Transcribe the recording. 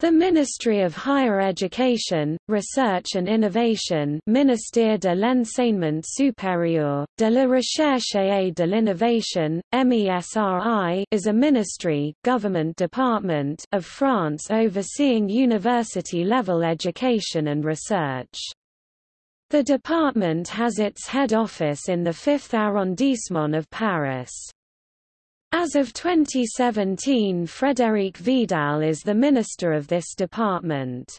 The Ministry of Higher Education, Research and Innovation Ministère de l'Enseignement Supérieur, de la Recherche et de l'Innovation, MESRI is a ministry government department of France overseeing university-level education and research. The department has its head office in the 5th arrondissement of Paris. As of 2017 Frédérique Vidal is the minister of this department.